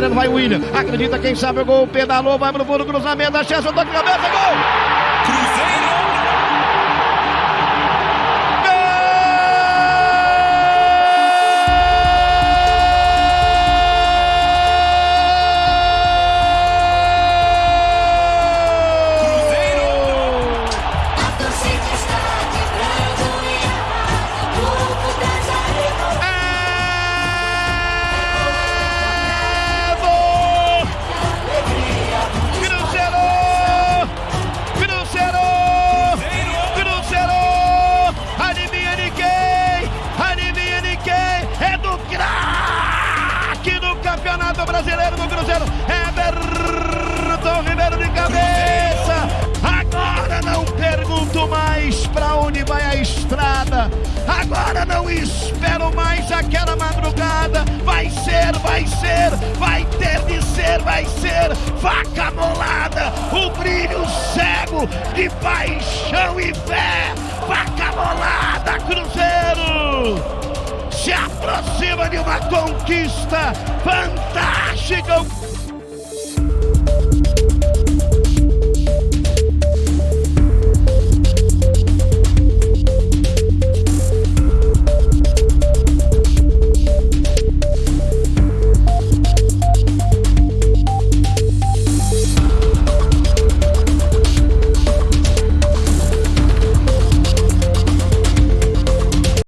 Gabriel, vai William. Acredita quem sabe o gol, pedalou, vai pro fundo, cruzamento, a chance, toque de cabeça, gol! Brasileiro do Cruzeiro. Everton Ribeiro de cabeça. Agora não pergunto mais para onde vai a estrada. Agora não espero mais aquela madrugada. Vai ser, vai ser, vai ter de ser, vai ser. Faca molada, o brilho cego de paixão e fé. Faca molada, Cruzeiro se aproxima de uma conquista fantástica. Chico.